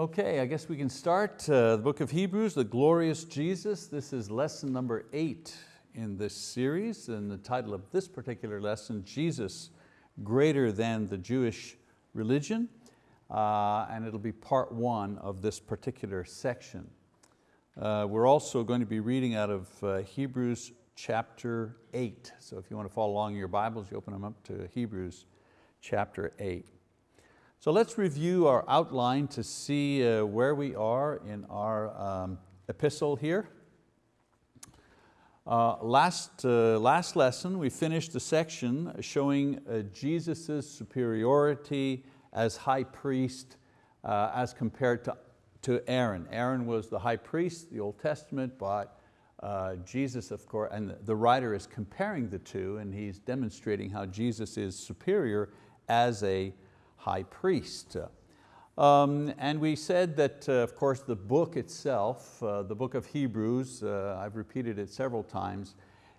Okay, I guess we can start uh, the book of Hebrews, the glorious Jesus. This is lesson number eight in this series and the title of this particular lesson, Jesus greater than the Jewish religion. Uh, and it'll be part one of this particular section. Uh, we're also going to be reading out of uh, Hebrews chapter eight. So if you want to follow along in your Bibles, you open them up to Hebrews chapter eight. So let's review our outline to see uh, where we are in our um, epistle here. Uh, last, uh, last lesson we finished the section showing uh, Jesus' superiority as high priest uh, as compared to, to Aaron. Aaron was the high priest, the Old Testament, but uh, Jesus, of course, and the writer is comparing the two and he's demonstrating how Jesus is superior as a high priest. Um, and we said that, uh, of course, the book itself, uh, the book of Hebrews, uh, I've repeated it several times,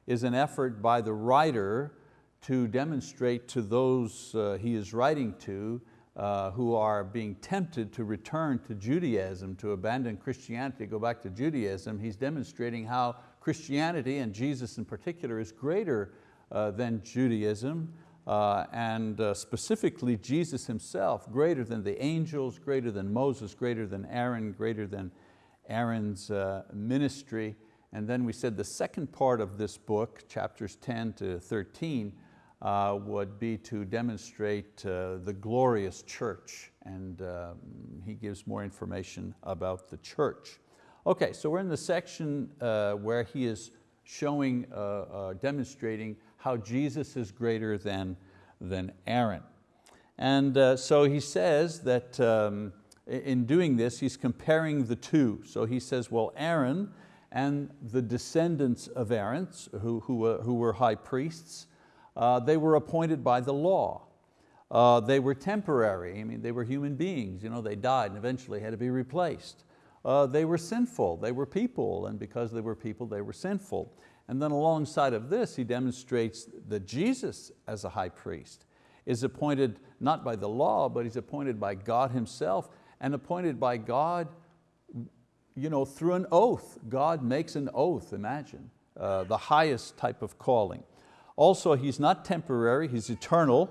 is an effort by the writer to demonstrate to those uh, he is writing to uh, who are being tempted to return to Judaism, to abandon Christianity, go back to Judaism. He's demonstrating how Christianity, and Jesus in particular, is greater uh, than Judaism, uh, and uh, specifically Jesus himself, greater than the angels, greater than Moses, greater than Aaron, greater than Aaron's uh, ministry. And then we said the second part of this book, chapters 10 to 13, uh, would be to demonstrate uh, the glorious church. And um, he gives more information about the church. Okay, so we're in the section uh, where he is showing, demonstrating how Jesus is greater than, than Aaron. And uh, so he says that um, in doing this, he's comparing the two. So he says, well, Aaron and the descendants of Aaron, who, who, uh, who were high priests, uh, they were appointed by the law. Uh, they were temporary, I mean, they were human beings, you know, they died and eventually had to be replaced. Uh, they were sinful, they were people, and because they were people, they were sinful. And then alongside of this, he demonstrates that Jesus as a high priest is appointed not by the law, but he's appointed by God himself and appointed by God you know, through an oath. God makes an oath, imagine, uh, the highest type of calling. Also, he's not temporary, he's eternal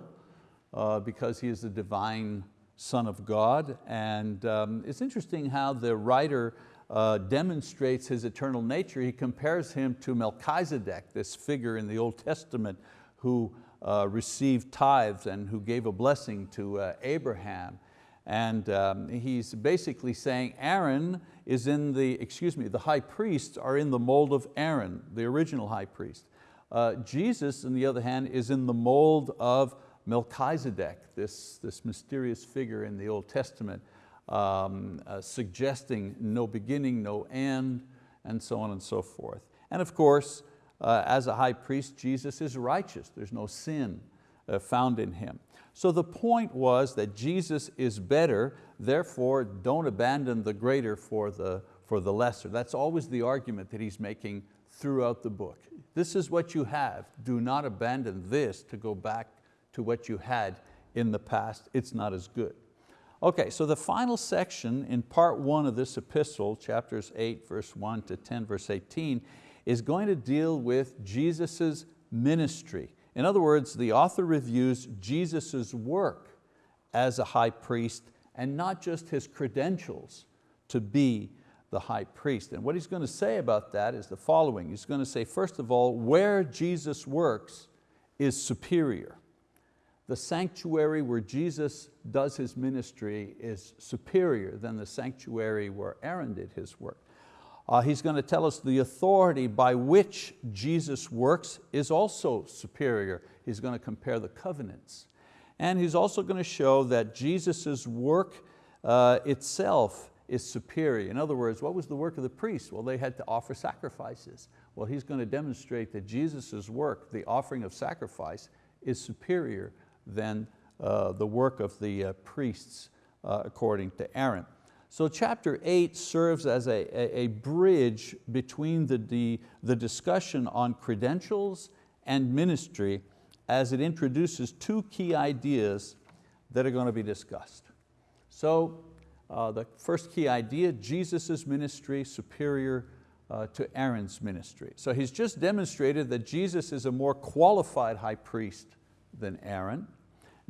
uh, because he is the divine Son of God. And um, it's interesting how the writer uh, demonstrates his eternal nature. He compares him to Melchizedek, this figure in the Old Testament who uh, received tithes and who gave a blessing to uh, Abraham. And um, he's basically saying Aaron is in the, excuse me, the high priests are in the mold of Aaron, the original high priest. Uh, Jesus, on the other hand, is in the mold of Melchizedek, this, this mysterious figure in the Old Testament um, uh, suggesting no beginning, no end, and so on and so forth. And of course, uh, as a high priest, Jesus is righteous. There's no sin uh, found in Him. So the point was that Jesus is better, therefore don't abandon the greater for the, for the lesser. That's always the argument that he's making throughout the book. This is what you have. Do not abandon this to go back to what you had in the past. It's not as good. Okay, so the final section in part one of this epistle, chapters 8 verse 1 to 10 verse 18, is going to deal with Jesus' ministry. In other words, the author reviews Jesus' work as a high priest and not just his credentials to be the high priest. And what he's going to say about that is the following. He's going to say, first of all, where Jesus works is superior the sanctuary where Jesus does His ministry is superior than the sanctuary where Aaron did his work. Uh, he's going to tell us the authority by which Jesus works is also superior. He's going to compare the covenants. And he's also going to show that Jesus' work uh, itself is superior. In other words, what was the work of the priests? Well, they had to offer sacrifices. Well, he's going to demonstrate that Jesus' work, the offering of sacrifice, is superior than uh, the work of the uh, priests uh, according to Aaron. So chapter eight serves as a, a, bridge between the, the, the discussion on credentials and ministry as it introduces two key ideas that are going to be discussed. So uh, the first key idea, Jesus' ministry superior uh, to Aaron's ministry. So he's just demonstrated that Jesus is a more qualified high priest than Aaron.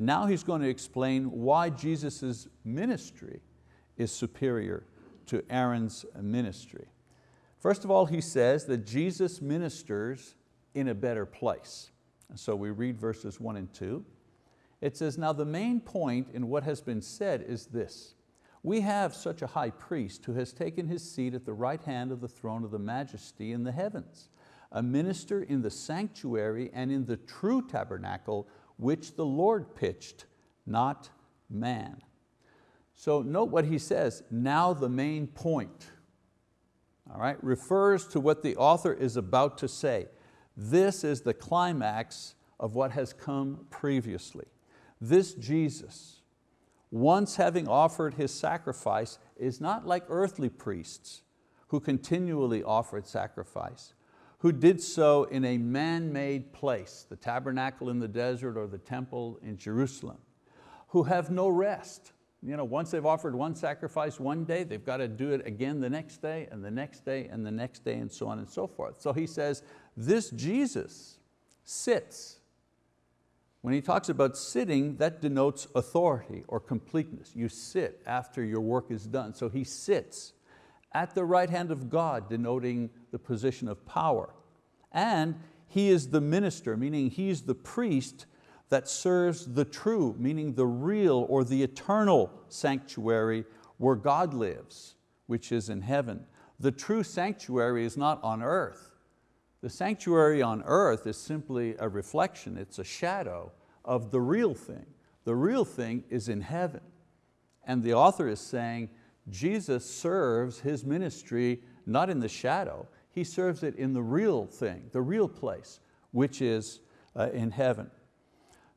Now he's going to explain why Jesus' ministry is superior to Aaron's ministry. First of all, he says that Jesus ministers in a better place. So we read verses one and two. It says, now the main point in what has been said is this, we have such a high priest who has taken his seat at the right hand of the throne of the majesty in the heavens, a minister in the sanctuary and in the true tabernacle which the Lord pitched, not man. So note what he says, now the main point, all right, refers to what the author is about to say. This is the climax of what has come previously. This Jesus, once having offered His sacrifice, is not like earthly priests who continually offered sacrifice, who did so in a man-made place, the tabernacle in the desert or the temple in Jerusalem, who have no rest. You know, once they've offered one sacrifice one day, they've got to do it again the next day and the next day and the next day and so on and so forth. So he says, this Jesus sits when he talks about sitting, that denotes authority or completeness. You sit after your work is done. So he sits at the right hand of God, denoting the position of power. And he is the minister, meaning he's the priest that serves the true, meaning the real or the eternal sanctuary where God lives, which is in heaven. The true sanctuary is not on earth. The sanctuary on earth is simply a reflection, it's a shadow of the real thing. The real thing is in heaven. And the author is saying, Jesus serves His ministry not in the shadow, He serves it in the real thing, the real place, which is uh, in heaven.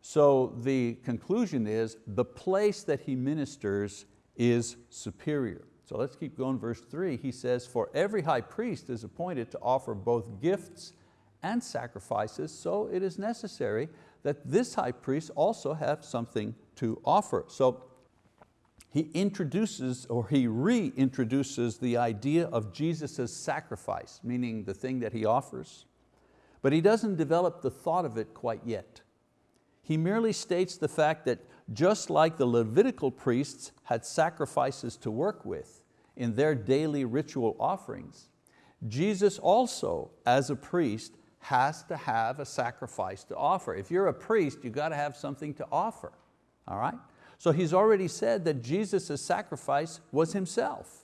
So the conclusion is the place that He ministers is superior. So let's keep going, verse three, he says, for every high priest is appointed to offer both gifts and sacrifices, so it is necessary that this high priest also have something to offer. So he introduces or he reintroduces the idea of Jesus' sacrifice, meaning the thing that he offers, but he doesn't develop the thought of it quite yet. He merely states the fact that just like the Levitical priests had sacrifices to work with in their daily ritual offerings, Jesus also, as a priest, has to have a sacrifice to offer. If you're a priest, you've got to have something to offer, all right? So he's already said that Jesus' sacrifice was himself,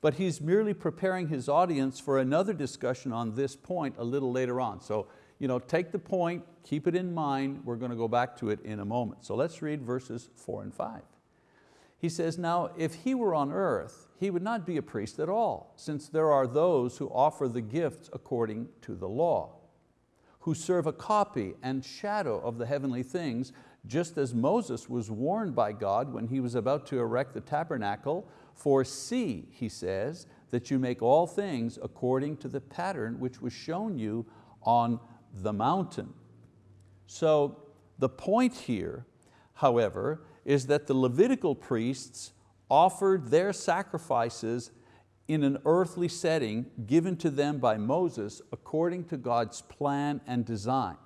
but he's merely preparing his audience for another discussion on this point a little later on. So you know, take the point, keep it in mind, we're going to go back to it in a moment. So let's read verses four and five. He says, now if he were on earth, he would not be a priest at all, since there are those who offer the gifts according to the law, who serve a copy and shadow of the heavenly things, just as Moses was warned by God when he was about to erect the tabernacle, for see, he says, that you make all things according to the pattern which was shown you on the mountain. So the point here, however, is that the Levitical priests offered their sacrifices in an earthly setting given to them by Moses according to God's plan and design.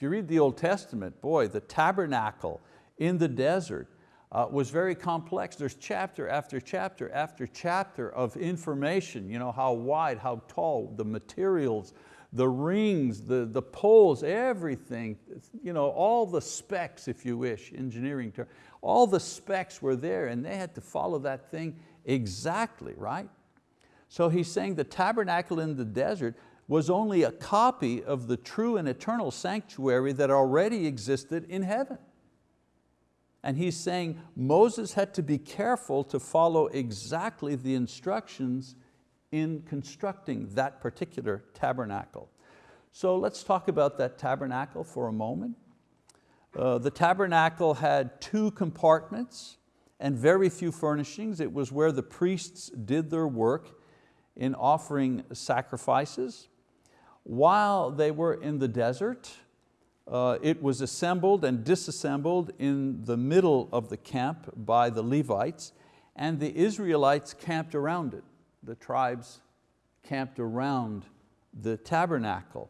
If you read the Old Testament, boy, the tabernacle in the desert uh, was very complex. There's chapter after chapter after chapter of information, you know, how wide, how tall, the materials, the rings, the, the poles, everything, you know, all the specs, if you wish, engineering term, all the specs were there and they had to follow that thing exactly, right? So he's saying the tabernacle in the desert was only a copy of the true and eternal sanctuary that already existed in heaven. And he's saying Moses had to be careful to follow exactly the instructions in constructing that particular tabernacle. So let's talk about that tabernacle for a moment. Uh, the tabernacle had two compartments and very few furnishings. It was where the priests did their work in offering sacrifices. While they were in the desert, uh, it was assembled and disassembled in the middle of the camp by the Levites and the Israelites camped around it. The tribes camped around the tabernacle.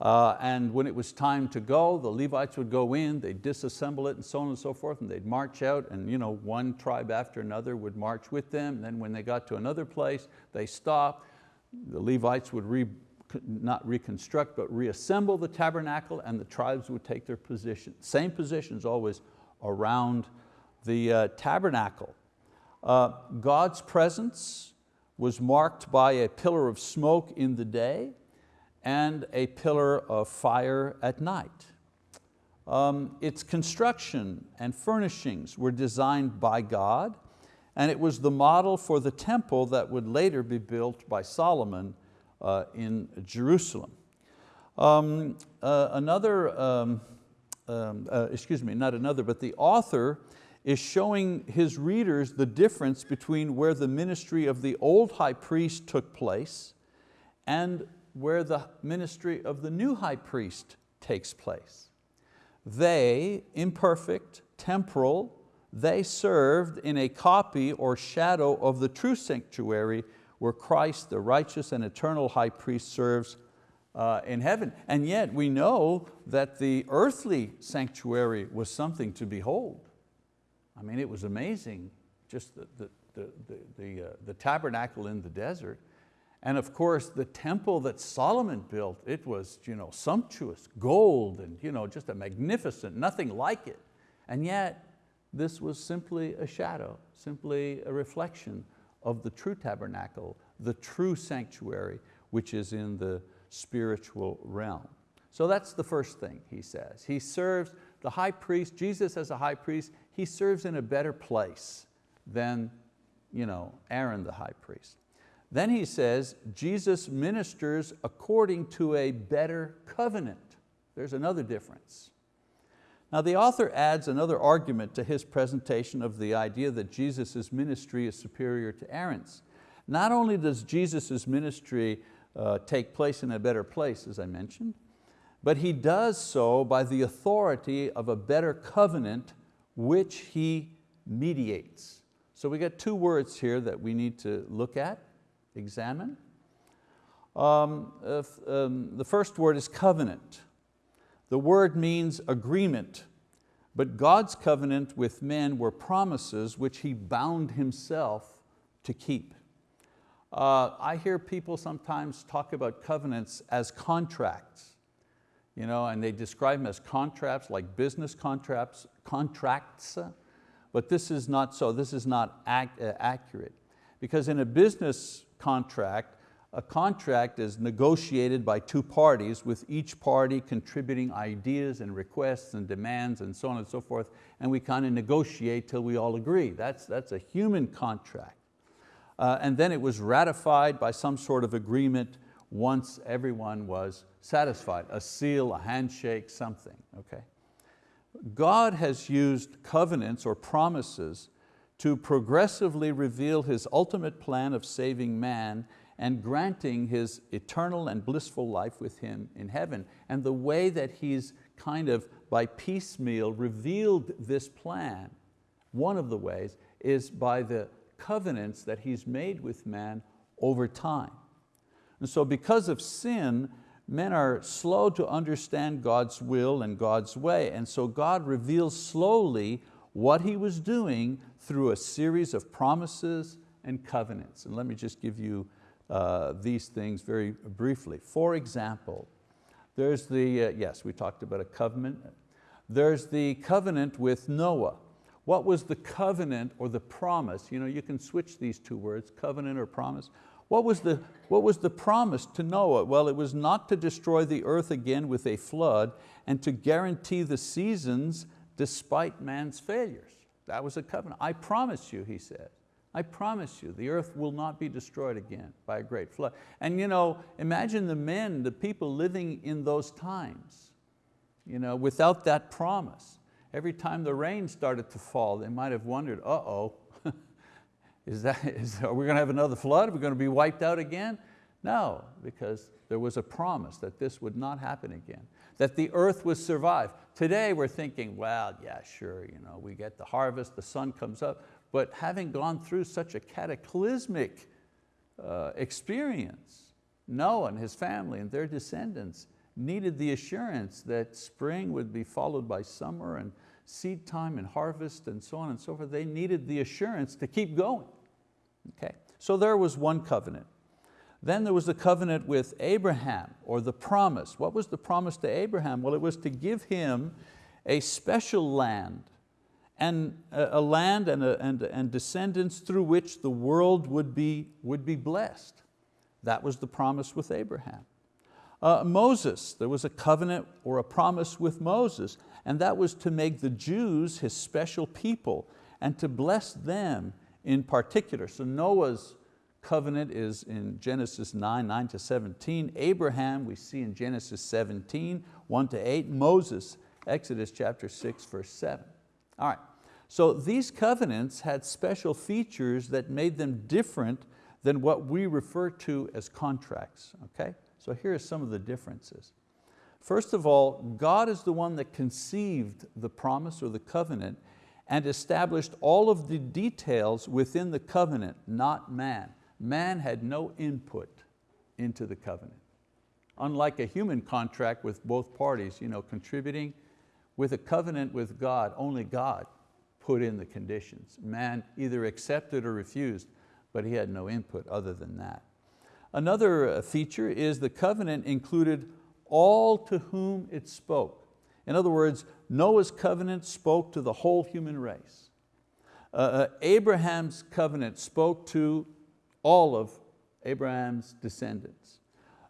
Uh, and when it was time to go, the Levites would go in, they'd disassemble it and so on and so forth, and they'd march out and you know, one tribe after another would march with them. And then when they got to another place, they stopped. The Levites would re, not reconstruct, but reassemble the tabernacle and the tribes would take their position. Same positions always around the uh, tabernacle. Uh, God's presence was marked by a pillar of smoke in the day and a pillar of fire at night. Um, its construction and furnishings were designed by God and it was the model for the temple that would later be built by Solomon in Jerusalem. Um, uh, another, um, um, uh, excuse me, not another, but the author is showing his readers the difference between where the ministry of the old high priest took place and where the ministry of the new high priest takes place. They, imperfect, temporal, they served in a copy or shadow of the true sanctuary where Christ, the righteous and eternal high priest serves uh, in heaven. And yet we know that the earthly sanctuary was something to behold. I mean, it was amazing, just the, the, the, the, the, uh, the tabernacle in the desert. And of course, the temple that Solomon built, it was you know, sumptuous, gold, and you know, just a magnificent, nothing like it. And yet, this was simply a shadow, simply a reflection of the true tabernacle, the true sanctuary, which is in the spiritual realm. So that's the first thing he says. He serves, the high priest, Jesus as a high priest, he serves in a better place than you know, Aaron the high priest. Then he says, Jesus ministers according to a better covenant. There's another difference. Now the author adds another argument to his presentation of the idea that Jesus' ministry is superior to Aaron's. Not only does Jesus' ministry uh, take place in a better place, as I mentioned, but he does so by the authority of a better covenant which he mediates. So we got two words here that we need to look at, examine. Um, um, the first word is covenant. The word means agreement, but God's covenant with men were promises which He bound Himself to keep. Uh, I hear people sometimes talk about covenants as contracts you know, and they describe them as contracts, like business contracts, contracts, but this is not so, this is not ac uh, accurate. Because in a business contract, a contract is negotiated by two parties with each party contributing ideas and requests and demands and so on and so forth, and we kind of negotiate till we all agree. That's, that's a human contract. Uh, and then it was ratified by some sort of agreement once everyone was satisfied, a seal, a handshake, something, okay? God has used covenants or promises to progressively reveal His ultimate plan of saving man and granting His eternal and blissful life with Him in heaven. And the way that He's kind of by piecemeal revealed this plan, one of the ways is by the covenants that He's made with man over time. And so because of sin, men are slow to understand God's will and God's way. And so God reveals slowly what He was doing through a series of promises and covenants. And let me just give you uh, these things very briefly. For example, there's the, uh, yes, we talked about a covenant. There's the covenant with Noah. What was the covenant or the promise? You know, you can switch these two words, covenant or promise. What was, the, what was the promise to Noah? Well, it was not to destroy the earth again with a flood and to guarantee the seasons despite man's failures. That was a covenant. I promise you, he said, I promise you, the earth will not be destroyed again by a great flood. And you know, imagine the men, the people living in those times, you know, without that promise. Every time the rain started to fall, they might have wondered, uh-oh, is that, is, are we going to have another flood? Are we going to be wiped out again? No, because there was a promise that this would not happen again, that the earth would survive. Today we're thinking, well, yeah, sure, you know, we get the harvest, the sun comes up, but having gone through such a cataclysmic uh, experience, Noah and his family and their descendants needed the assurance that spring would be followed by summer and seed time and harvest and so on and so forth. They needed the assurance to keep going. Okay? So there was one covenant. Then there was the covenant with Abraham, or the promise. What was the promise to Abraham? Well, it was to give him a special land, and a land and, a, and, and descendants through which the world would be, would be blessed. That was the promise with Abraham. Uh, Moses, there was a covenant or a promise with Moses, and that was to make the Jews his special people and to bless them in particular. So Noah's covenant is in Genesis 9, 9 to 17. Abraham we see in Genesis 17, 1 to 8. Moses, Exodus chapter 6, verse 7. All right, so these covenants had special features that made them different than what we refer to as contracts, okay? So here are some of the differences. First of all, God is the one that conceived the promise or the covenant and established all of the details within the covenant, not man. Man had no input into the covenant. Unlike a human contract with both parties you know, contributing, with a covenant with God, only God put in the conditions. Man either accepted or refused, but he had no input other than that. Another uh, feature is the covenant included all to whom it spoke. In other words, Noah's covenant spoke to the whole human race. Uh, uh, Abraham's covenant spoke to all of Abraham's descendants.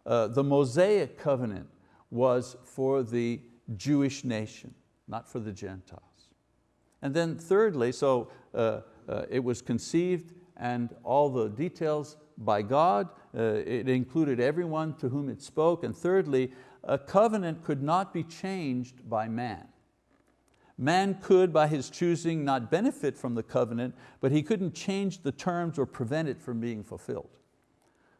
Uh, the Mosaic covenant was for the Jewish nation, not for the Gentiles. And then thirdly, so uh, uh, it was conceived and all the details by God, uh, it included everyone to whom it spoke, and thirdly, a covenant could not be changed by man. Man could, by his choosing, not benefit from the covenant, but he couldn't change the terms or prevent it from being fulfilled.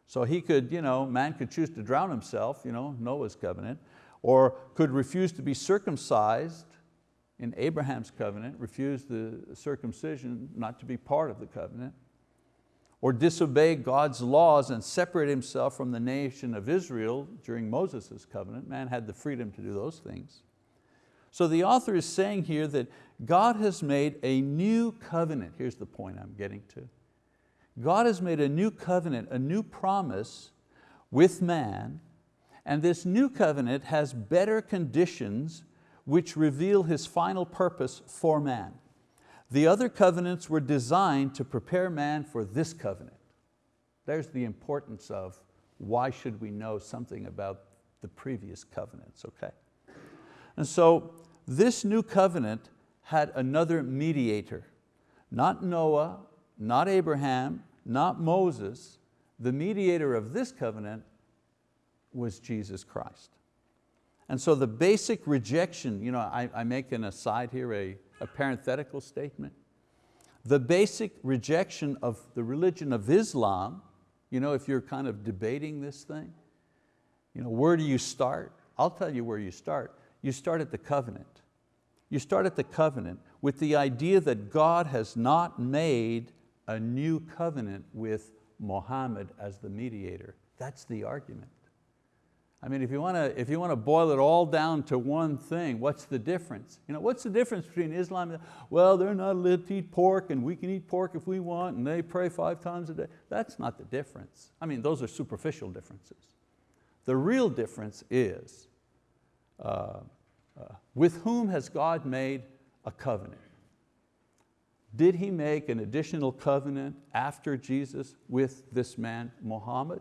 So he could, you know, man could choose to drown himself, you know, Noah's covenant, or could refuse to be circumcised in Abraham's covenant, refused the circumcision, not to be part of the covenant, or disobey God's laws and separate himself from the nation of Israel during Moses' covenant. Man had the freedom to do those things. So the author is saying here that God has made a new covenant. Here's the point I'm getting to. God has made a new covenant, a new promise with man, and this new covenant has better conditions which reveal His final purpose for man. The other covenants were designed to prepare man for this covenant. There's the importance of why should we know something about the previous covenants, okay? And so this new covenant had another mediator, not Noah, not Abraham, not Moses. The mediator of this covenant was Jesus Christ. And so the basic rejection, you know, I, I make an aside here, a, a parenthetical statement. The basic rejection of the religion of Islam, you know, if you're kind of debating this thing, you know, where do you start? I'll tell you where you start. You start at the covenant. You start at the covenant with the idea that God has not made a new covenant with Muhammad as the mediator. That's the argument. I mean, if you, want to, if you want to boil it all down to one thing, what's the difference? You know, what's the difference between Islam and, well, they're not allowed to eat pork and we can eat pork if we want and they pray five times a day. That's not the difference. I mean, those are superficial differences. The real difference is uh, uh, with whom has God made a covenant? Did He make an additional covenant after Jesus with this man, Muhammad?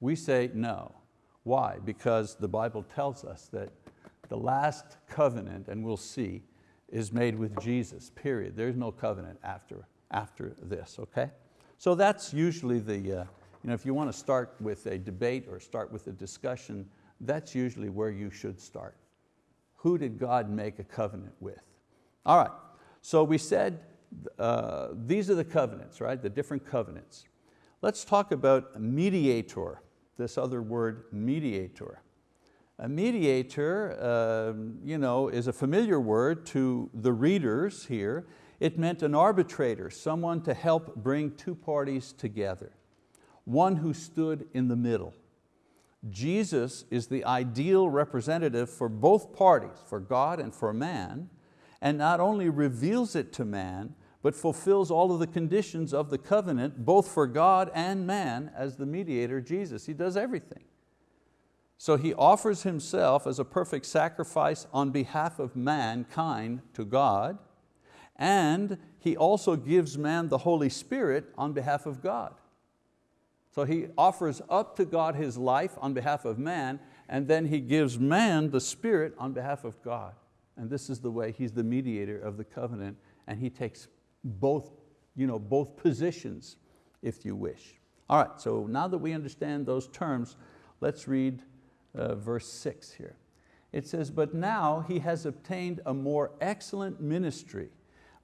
We say no. Why? Because the Bible tells us that the last covenant, and we'll see, is made with Jesus, period. There's no covenant after, after this, okay? So that's usually the, uh, you know, if you want to start with a debate or start with a discussion, that's usually where you should start. Who did God make a covenant with? All right, so we said uh, these are the covenants, right? The different covenants. Let's talk about mediator, this other word, mediator. A mediator uh, you know, is a familiar word to the readers here. It meant an arbitrator, someone to help bring two parties together, one who stood in the middle. Jesus is the ideal representative for both parties, for God and for man, and not only reveals it to man, but fulfills all of the conditions of the covenant, both for God and man as the mediator, Jesus. He does everything. So He offers Himself as a perfect sacrifice on behalf of mankind to God, and He also gives man the Holy Spirit on behalf of God. So He offers up to God His life on behalf of man, and then He gives man the Spirit on behalf of God. And this is the way He's the mediator of the covenant, and He takes both, you know, both positions, if you wish. All right, so now that we understand those terms, let's read uh, verse six here. It says, but now he has obtained a more excellent ministry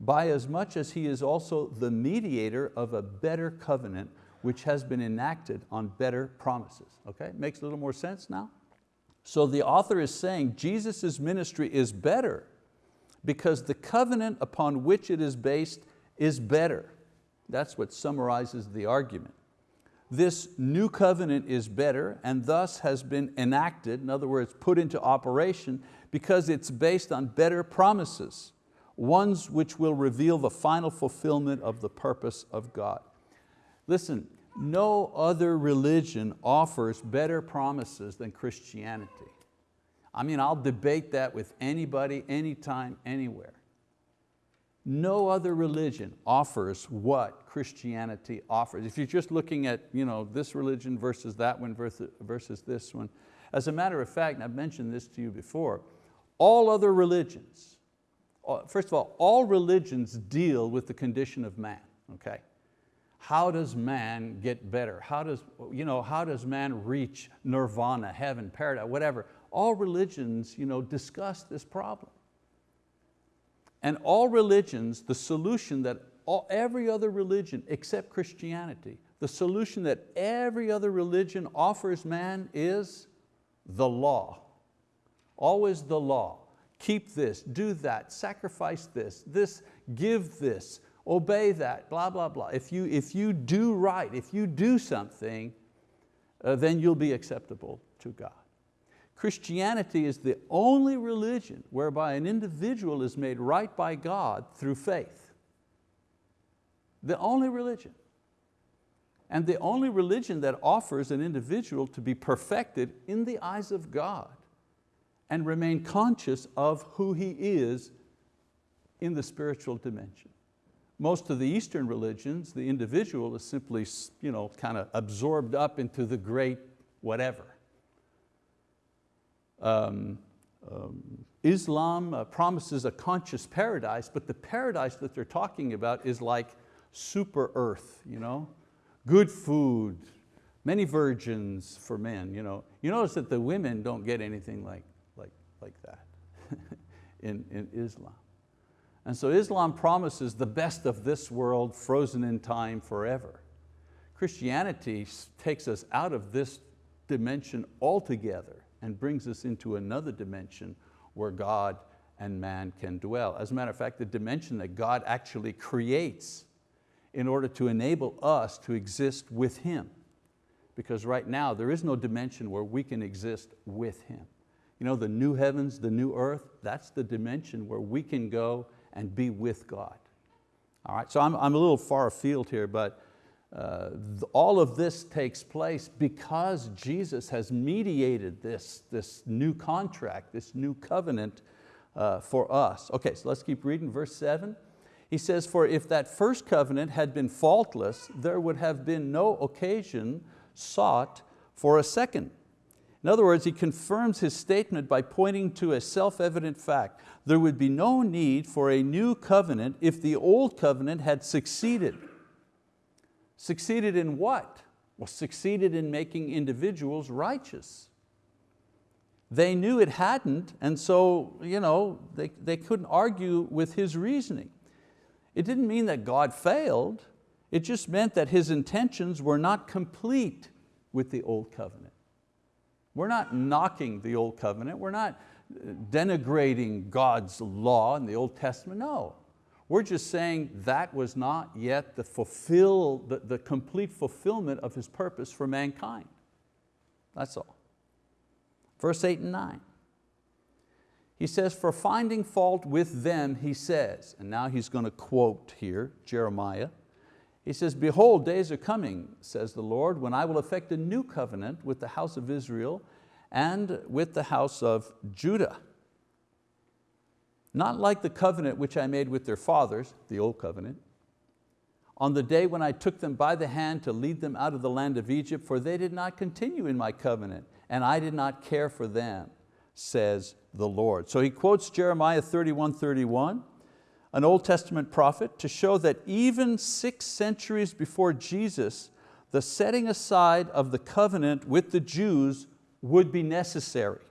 by as much as he is also the mediator of a better covenant which has been enacted on better promises. Okay, makes a little more sense now? So the author is saying Jesus' ministry is better because the covenant upon which it is based is better. That's what summarizes the argument. This new covenant is better and thus has been enacted, in other words, put into operation because it's based on better promises, ones which will reveal the final fulfillment of the purpose of God. Listen, no other religion offers better promises than Christianity. I mean, I'll debate that with anybody, anytime, anywhere. No other religion offers what Christianity offers. If you're just looking at you know, this religion versus that one versus this one, as a matter of fact, and I've mentioned this to you before, all other religions, uh, first of all, all religions deal with the condition of man, okay? How does man get better? How does, you know, how does man reach nirvana, heaven, paradise, whatever? All religions you know, discuss this problem. And all religions, the solution that all, every other religion except Christianity, the solution that every other religion offers man is the law. Always the law. Keep this, do that, sacrifice this, this, give this, obey that, blah, blah, blah. If you, if you do right, if you do something, uh, then you'll be acceptable to God. Christianity is the only religion whereby an individual is made right by God through faith. The only religion. And the only religion that offers an individual to be perfected in the eyes of God and remain conscious of who he is in the spiritual dimension. Most of the Eastern religions, the individual is simply you know, kind of absorbed up into the great whatever. Um, um, Islam uh, promises a conscious paradise, but the paradise that they're talking about is like super earth, you know? good food, many virgins for men. You, know? you notice that the women don't get anything like, like, like that in, in Islam. And so Islam promises the best of this world frozen in time forever. Christianity takes us out of this dimension altogether and brings us into another dimension where God and man can dwell. As a matter of fact, the dimension that God actually creates in order to enable us to exist with Him. Because right now there is no dimension where we can exist with Him. You know, the new heavens, the new earth, that's the dimension where we can go and be with God. All right, so I'm, I'm a little far afield here, but uh, all of this takes place because Jesus has mediated this, this new contract, this new covenant uh, for us. Okay, so let's keep reading verse seven. He says, for if that first covenant had been faultless, there would have been no occasion sought for a second. In other words, he confirms his statement by pointing to a self-evident fact. There would be no need for a new covenant if the old covenant had succeeded. Succeeded in what? Well, succeeded in making individuals righteous. They knew it hadn't, and so you know, they, they couldn't argue with his reasoning. It didn't mean that God failed, it just meant that his intentions were not complete with the old covenant. We're not knocking the old covenant, we're not denigrating God's law in the Old Testament, no. We're just saying that was not yet the, fulfill, the, the complete fulfillment of His purpose for mankind. That's all. Verse eight and nine. He says, for finding fault with them, he says, and now he's going to quote here, Jeremiah. He says, behold, days are coming, says the Lord, when I will effect a new covenant with the house of Israel and with the house of Judah. Not like the covenant which I made with their fathers, the old covenant, on the day when I took them by the hand to lead them out of the land of Egypt, for they did not continue in my covenant, and I did not care for them, says the Lord. So he quotes Jeremiah 31, 31, an Old Testament prophet, to show that even six centuries before Jesus, the setting aside of the covenant with the Jews would be necessary.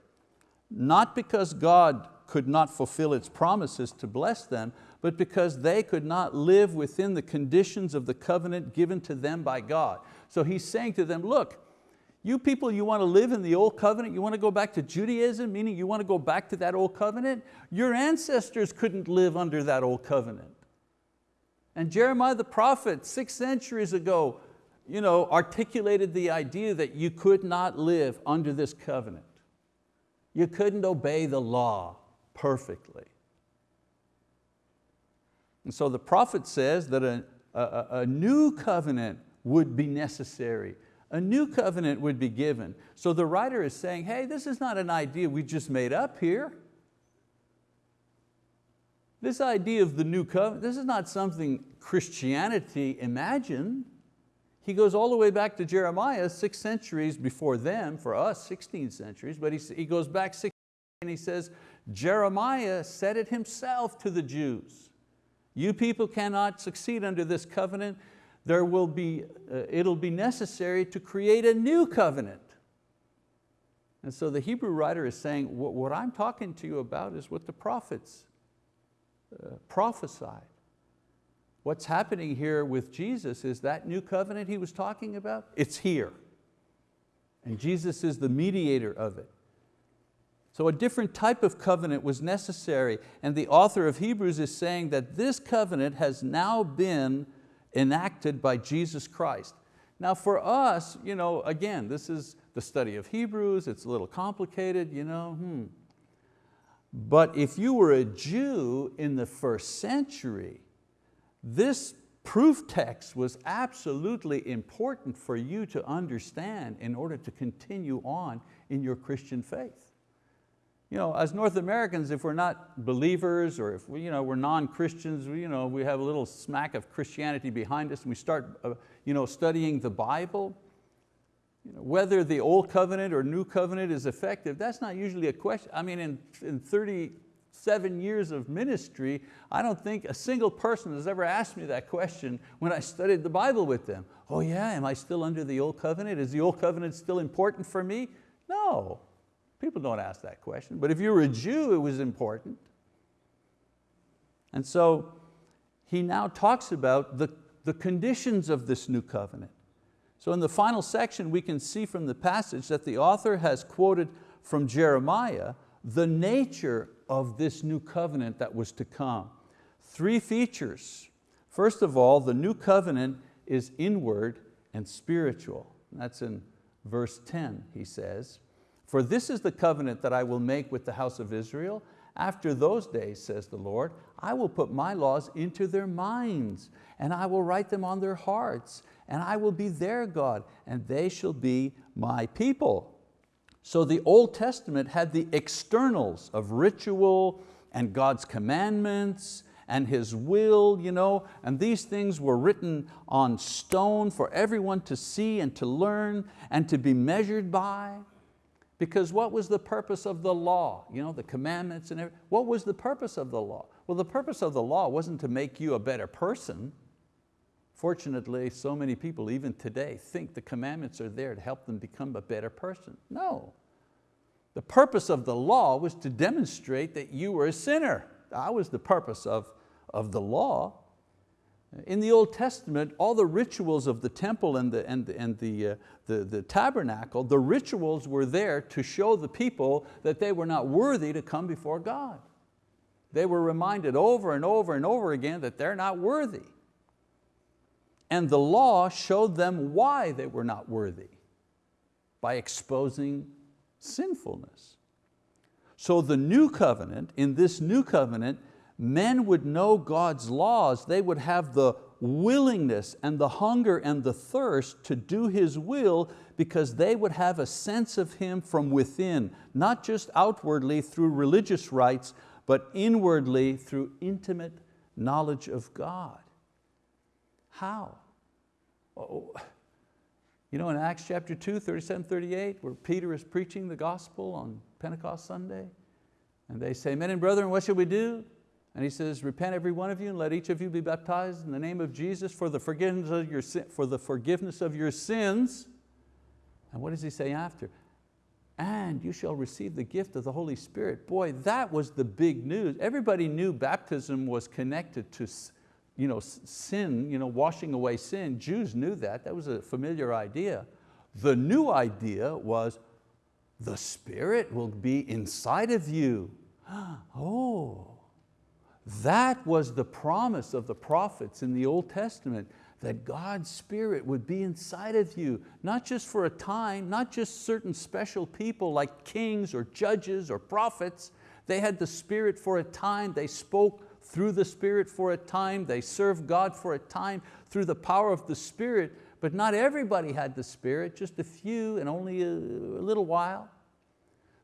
Not because God could not fulfill its promises to bless them, but because they could not live within the conditions of the covenant given to them by God. So he's saying to them, look, you people, you want to live in the old covenant, you want to go back to Judaism, meaning you want to go back to that old covenant? Your ancestors couldn't live under that old covenant. And Jeremiah the prophet, six centuries ago, you know, articulated the idea that you could not live under this covenant. You couldn't obey the law perfectly. And so the prophet says that a, a, a new covenant would be necessary. A new covenant would be given. So the writer is saying, hey, this is not an idea we just made up here. This idea of the new covenant, this is not something Christianity imagined. He goes all the way back to Jeremiah, six centuries before them, for us 16 centuries, but he, he goes back six and he says, Jeremiah said it himself to the Jews. You people cannot succeed under this covenant. There will be, uh, it'll be necessary to create a new covenant. And so the Hebrew writer is saying, what, what I'm talking to you about is what the prophets uh, prophesied. What's happening here with Jesus is that new covenant he was talking about, it's here. And Jesus is the mediator of it. So a different type of covenant was necessary and the author of Hebrews is saying that this covenant has now been enacted by Jesus Christ. Now for us, you know, again, this is the study of Hebrews, it's a little complicated, you know, hmm. But if you were a Jew in the first century, this proof text was absolutely important for you to understand in order to continue on in your Christian faith. You know, as North Americans, if we're not believers or if we, you know, we're non-Christians, we, you know, we have a little smack of Christianity behind us and we start uh, you know, studying the Bible, you know, whether the old covenant or new covenant is effective, that's not usually a question. I mean, in, in 37 years of ministry, I don't think a single person has ever asked me that question when I studied the Bible with them. Oh yeah, am I still under the old covenant? Is the old covenant still important for me? No, People don't ask that question, but if you were a Jew, it was important. And so he now talks about the, the conditions of this new covenant. So in the final section, we can see from the passage that the author has quoted from Jeremiah the nature of this new covenant that was to come. Three features. First of all, the new covenant is inward and spiritual. That's in verse 10, he says. For this is the covenant that I will make with the house of Israel. After those days, says the Lord, I will put my laws into their minds and I will write them on their hearts and I will be their God and they shall be my people. So the Old Testament had the externals of ritual and God's commandments and His will, you know, and these things were written on stone for everyone to see and to learn and to be measured by. Because what was the purpose of the law? You know, the commandments and everything. What was the purpose of the law? Well, the purpose of the law wasn't to make you a better person. Fortunately, so many people, even today, think the commandments are there to help them become a better person. No. The purpose of the law was to demonstrate that you were a sinner. That was the purpose of, of the law. In the Old Testament, all the rituals of the temple and, the, and, and the, uh, the, the tabernacle, the rituals were there to show the people that they were not worthy to come before God. They were reminded over and over and over again that they're not worthy. And the law showed them why they were not worthy by exposing sinfulness. So the new covenant, in this new covenant, men would know God's laws, they would have the willingness and the hunger and the thirst to do His will because they would have a sense of Him from within, not just outwardly through religious rites, but inwardly through intimate knowledge of God. How? Oh, you know in Acts chapter 2, 37, 38, where Peter is preaching the gospel on Pentecost Sunday, and they say, men and brethren, what shall we do? And he says, repent every one of you and let each of you be baptized in the name of Jesus for the forgiveness of your, for the forgiveness of your sins. And what does he say after? And you shall receive the gift of the Holy Spirit. Boy, that was the big news. Everybody knew baptism was connected to you know, sin, you know, washing away sin. Jews knew that, that was a familiar idea. The new idea was the Spirit will be inside of you. Oh, that was the promise of the prophets in the Old Testament, that God's Spirit would be inside of you, not just for a time, not just certain special people like kings or judges or prophets. They had the Spirit for a time, they spoke through the Spirit for a time, they served God for a time through the power of the Spirit, but not everybody had the Spirit, just a few and only a, little while.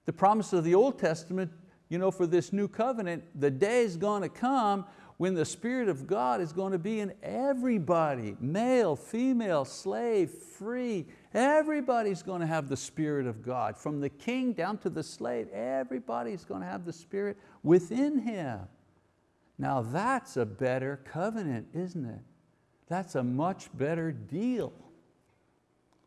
The promise of the Old Testament you know, for this new covenant, the day is going to come when the Spirit of God is going to be in everybody, male, female, slave, free. Everybody's going to have the Spirit of God. From the king down to the slave, everybody's going to have the Spirit within him. Now that's a better covenant, isn't it? That's a much better deal.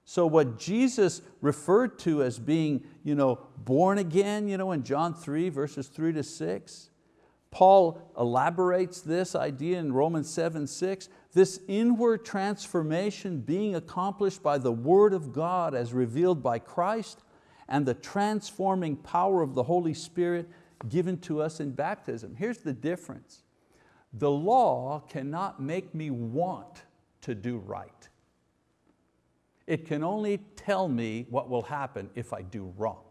So what Jesus referred to as being you know, born again you know, in John 3 verses 3 to 6, Paul elaborates this idea in Romans 7, 6, this inward transformation being accomplished by the word of God as revealed by Christ and the transforming power of the Holy Spirit given to us in baptism. Here's the difference. The law cannot make me want to do right. It can only tell me what will happen if I do wrong.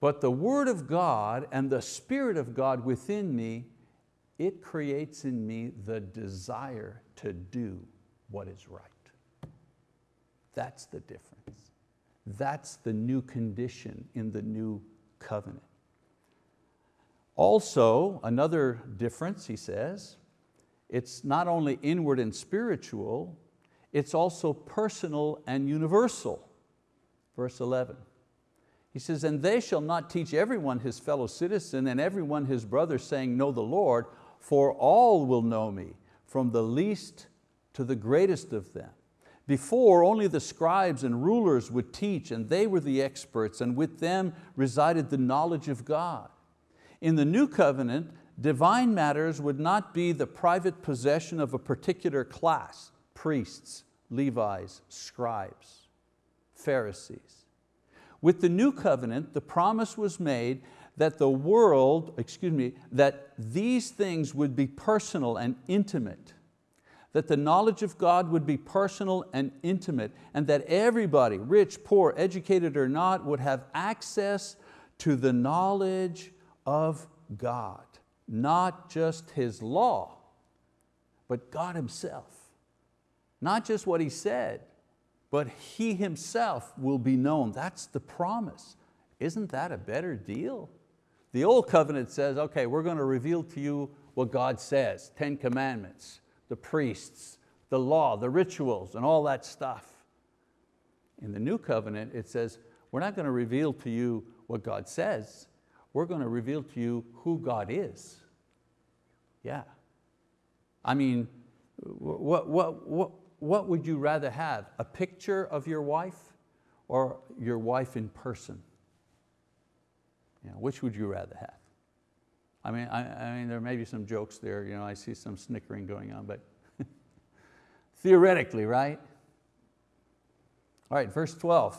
But the word of God and the spirit of God within me, it creates in me the desire to do what is right. That's the difference. That's the new condition in the new covenant. Also, another difference, he says, it's not only inward and spiritual, it's also personal and universal. Verse 11. He says, and they shall not teach everyone his fellow citizen and everyone his brother saying, know the Lord, for all will know me, from the least to the greatest of them. Before, only the scribes and rulers would teach, and they were the experts, and with them resided the knowledge of God. In the new covenant, divine matters would not be the private possession of a particular class, priests, Levites, scribes, Pharisees. With the new covenant, the promise was made that the world, excuse me, that these things would be personal and intimate, that the knowledge of God would be personal and intimate, and that everybody, rich, poor, educated or not, would have access to the knowledge of God, not just His law, but God Himself. Not just what He said, but He Himself will be known. That's the promise. Isn't that a better deal? The old covenant says, okay, we're going to reveal to you what God says, 10 commandments, the priests, the law, the rituals, and all that stuff. In the new covenant, it says, we're not going to reveal to you what God says, we're going to reveal to you who God is. Yeah. I mean, what, what, what, what would you rather have? A picture of your wife or your wife in person? You know, which would you rather have? I mean, I, I mean, there may be some jokes there, you know, I see some snickering going on, but theoretically, right? All right, verse 12.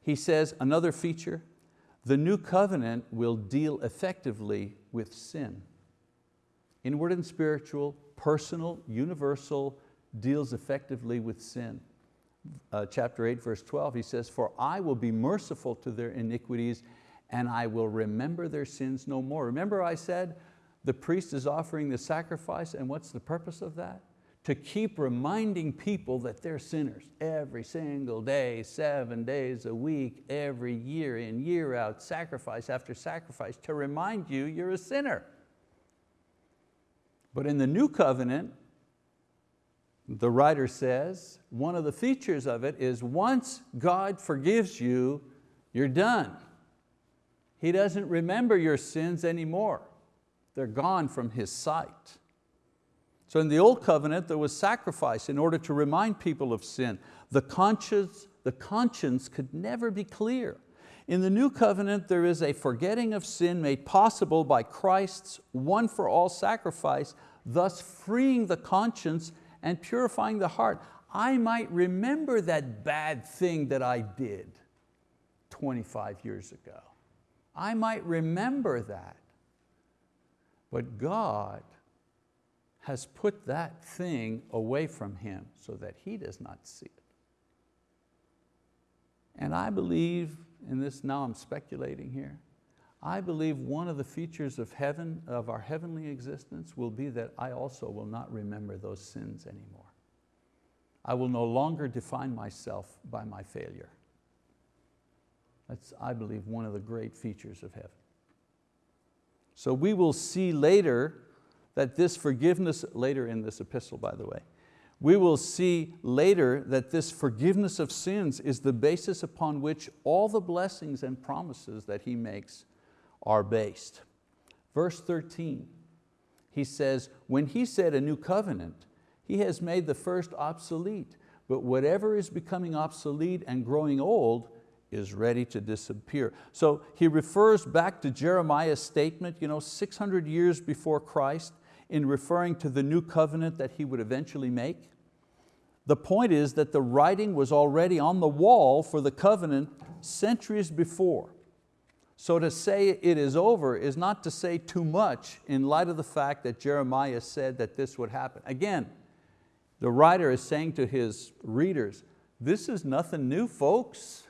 He says, another feature, the new covenant will deal effectively with sin. Inward and spiritual, personal, universal, deals effectively with sin. Uh, chapter 8, verse 12, he says, For I will be merciful to their iniquities and I will remember their sins no more. Remember I said the priest is offering the sacrifice and what's the purpose of that? To keep reminding people that they're sinners every single day, seven days a week, every year in, year out, sacrifice after sacrifice, to remind you you're a sinner. But in the new covenant, the writer says, one of the features of it is once God forgives you, you're done. He doesn't remember your sins anymore. They're gone from His sight. So in the old covenant, there was sacrifice in order to remind people of sin. The conscience, the conscience could never be clear. In the new covenant, there is a forgetting of sin made possible by Christ's one for all sacrifice, thus freeing the conscience and purifying the heart. I might remember that bad thing that I did 25 years ago. I might remember that. But God has put that thing away from him so that he does not see it. And I believe, in this now I'm speculating here, I believe one of the features of heaven, of our heavenly existence will be that I also will not remember those sins anymore. I will no longer define myself by my failure. That's, I believe, one of the great features of heaven. So we will see later that this forgiveness, later in this epistle by the way, we will see later that this forgiveness of sins is the basis upon which all the blessings and promises that He makes are based. Verse 13, he says, when He said a new covenant, He has made the first obsolete, but whatever is becoming obsolete and growing old is ready to disappear. So he refers back to Jeremiah's statement, you know, 600 years before Christ, in referring to the new covenant that he would eventually make. The point is that the writing was already on the wall for the covenant centuries before. So to say it is over is not to say too much in light of the fact that Jeremiah said that this would happen. Again, the writer is saying to his readers, this is nothing new, folks.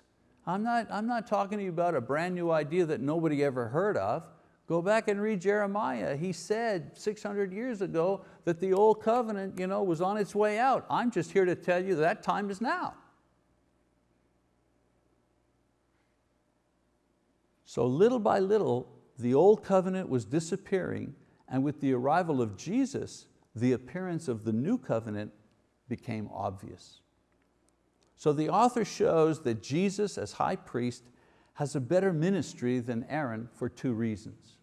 I'm not, I'm not talking to you about a brand new idea that nobody ever heard of. Go back and read Jeremiah. He said 600 years ago that the old covenant you know, was on its way out. I'm just here to tell you that time is now. So little by little, the old covenant was disappearing and with the arrival of Jesus, the appearance of the new covenant became obvious. So the author shows that Jesus as high priest has a better ministry than Aaron for two reasons.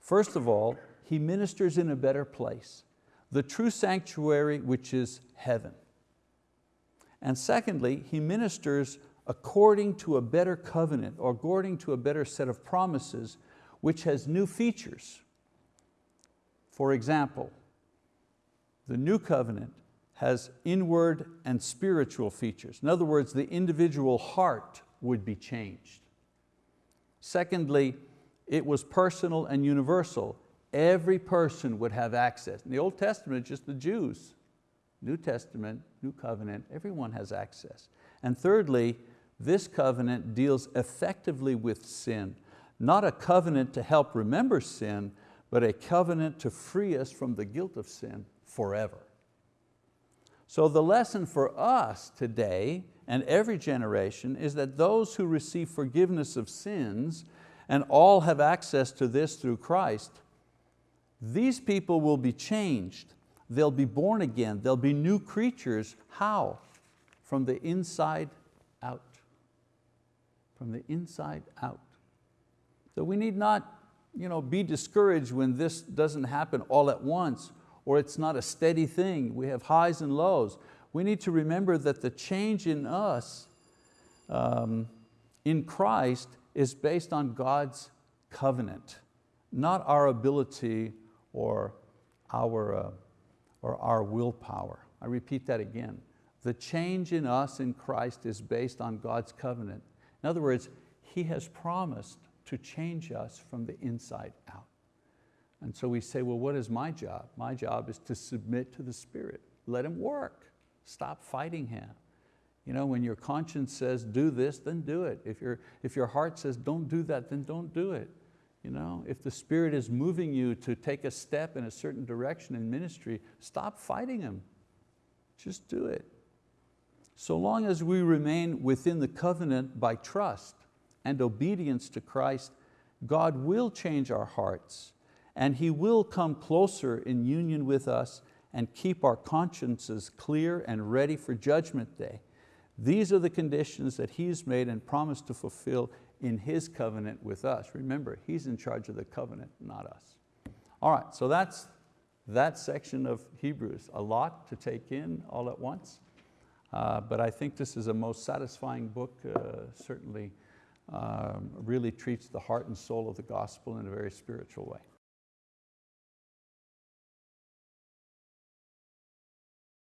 First of all, he ministers in a better place, the true sanctuary which is heaven. And secondly, he ministers according to a better covenant or according to a better set of promises which has new features. For example, the new covenant has inward and spiritual features. In other words, the individual heart would be changed. Secondly, it was personal and universal. Every person would have access. In the Old Testament, just the Jews. New Testament, New Covenant, everyone has access. And thirdly, this covenant deals effectively with sin. Not a covenant to help remember sin, but a covenant to free us from the guilt of sin forever. So the lesson for us today and every generation is that those who receive forgiveness of sins and all have access to this through Christ, these people will be changed. They'll be born again. They'll be new creatures. How? From the inside. From the inside out. So we need not you know, be discouraged when this doesn't happen all at once or it's not a steady thing. We have highs and lows. We need to remember that the change in us, um, in Christ, is based on God's covenant, not our ability or our, uh, or our willpower. I repeat that again. The change in us in Christ is based on God's covenant. In other words, He has promised to change us from the inside out. And so we say, well, what is my job? My job is to submit to the Spirit. Let Him work. Stop fighting Him. You know, when your conscience says do this, then do it. If, your if your heart says don't do that, then don't do it. You know, if the Spirit is moving you to take a step in a certain direction in ministry, stop fighting Him. Just do it. So long as we remain within the covenant by trust and obedience to Christ, God will change our hearts and He will come closer in union with us and keep our consciences clear and ready for judgment day. These are the conditions that He's made and promised to fulfill in His covenant with us. Remember, He's in charge of the covenant, not us. All right, so that's that section of Hebrews. A lot to take in all at once, uh, but I think this is a most satisfying book, uh, certainly um, really treats the heart and soul of the gospel in a very spiritual way.